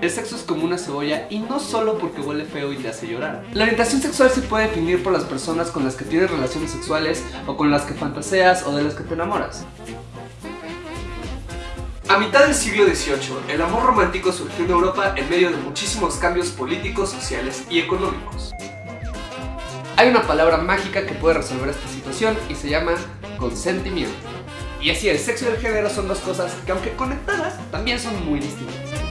El sexo es como una cebolla y no solo porque huele feo y te hace llorar. La orientación sexual se puede definir por las personas con las que tienes relaciones sexuales o con las que fantaseas o de las que te enamoras. A mitad del siglo XVIII, el amor romántico surgió en Europa en medio de muchísimos cambios políticos, sociales y económicos. Hay una palabra mágica que puede resolver esta situación y se llama consentimiento. Y así el sexo y el género son dos cosas que aunque conectadas, también son muy distintas.